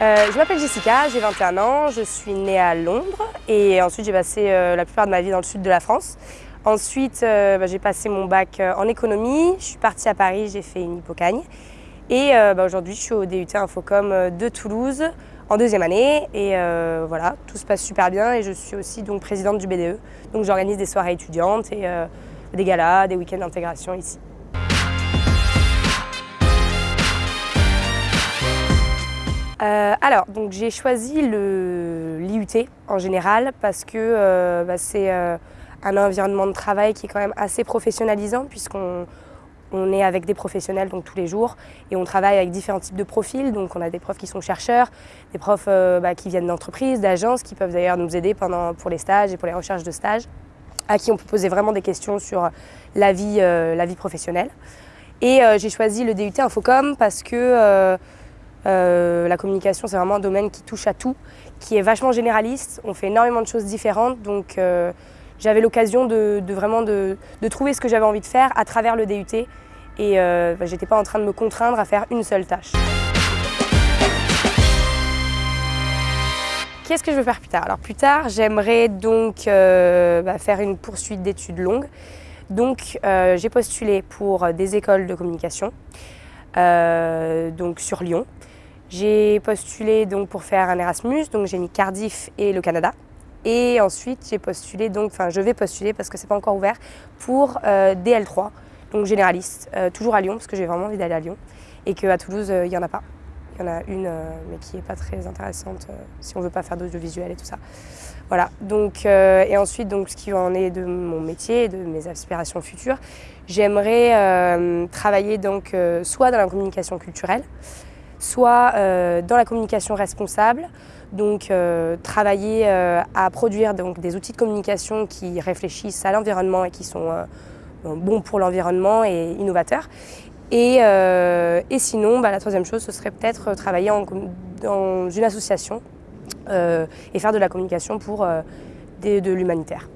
je m'appelle Jessica, j'ai 21 ans, je suis née à Londres et ensuite j'ai passé la plupart de ma vie dans le sud de la France. Ensuite, bah, j'ai passé mon bac en économie, je suis partie à Paris, j'ai fait une hypocagne et bah, aujourd'hui je suis au DUT Infocom de Toulouse en deuxième année et euh, voilà, tout se passe super bien et je suis aussi donc présidente du BDE. Donc j'organise des soirées étudiantes et euh, des galas, des week-ends d'intégration ici. Euh, alors, donc j'ai choisi l'IUT en général parce que bah, c'est un environnement de travail qui est quand même assez professionnalisant puisqu'on on est avec des professionnels donc tous les jours et on travaille avec différents types de profils. Donc on a des profs qui sont chercheurs, des profs euh, bah, qui viennent d'entreprises, d'agences, qui peuvent d'ailleurs nous aider pendant, pour les stages et pour les recherches de stages, à qui on peut poser vraiment des questions sur la vie, euh, la vie professionnelle. Et euh, j'ai choisi le DUT Infocom parce que la communication c'est vraiment un domaine qui touche à tout, qui est vachement généraliste, on fait énormément de choses différentes. Donc j'avais l'occasion de, vraiment de, trouver ce que j'avais envie de faire à travers le DUT et euh, bah, j'étais pas en train de me contraindre à faire une seule tâche. Qu'est-ce que je veux faire plus tard? Alors plus tard, j'aimerais donc euh, bah, faire une poursuite d'études longues. Donc euh, j'ai postulé pour des écoles de communication, euh, donc sur Lyon. J'ai postulé donc pour faire un Erasmus, donc j'ai mis Cardiff et le Canada. Et ensuite, j'ai postulé, donc, enfin, je vais postuler parce que c'est pas encore ouvert, pour euh, DL3, donc généraliste, euh, toujours à Lyon, parce que j'ai vraiment envie d'aller à Lyon, et qu'à Toulouse, euh, il n'y en a pas. Il y en a une, mais qui n'est pas très intéressante si on veut pas faire d'audiovisuel et tout ça. Voilà, donc, et ensuite, donc, ce qui en est de mon métier de mes aspirations futures, j'aimerais travailler donc, soit dans la communication culturelle, soit dans la communication responsable, donc euh, travailler euh, à produire donc, des outils de communication qui réfléchissent à l'environnement et qui sont euh, bons pour l'environnement et innovateurs. Et, sinon, bah, la troisième chose, ce serait peut-être travailler dans une association et faire de la communication pour de l'humanitaire.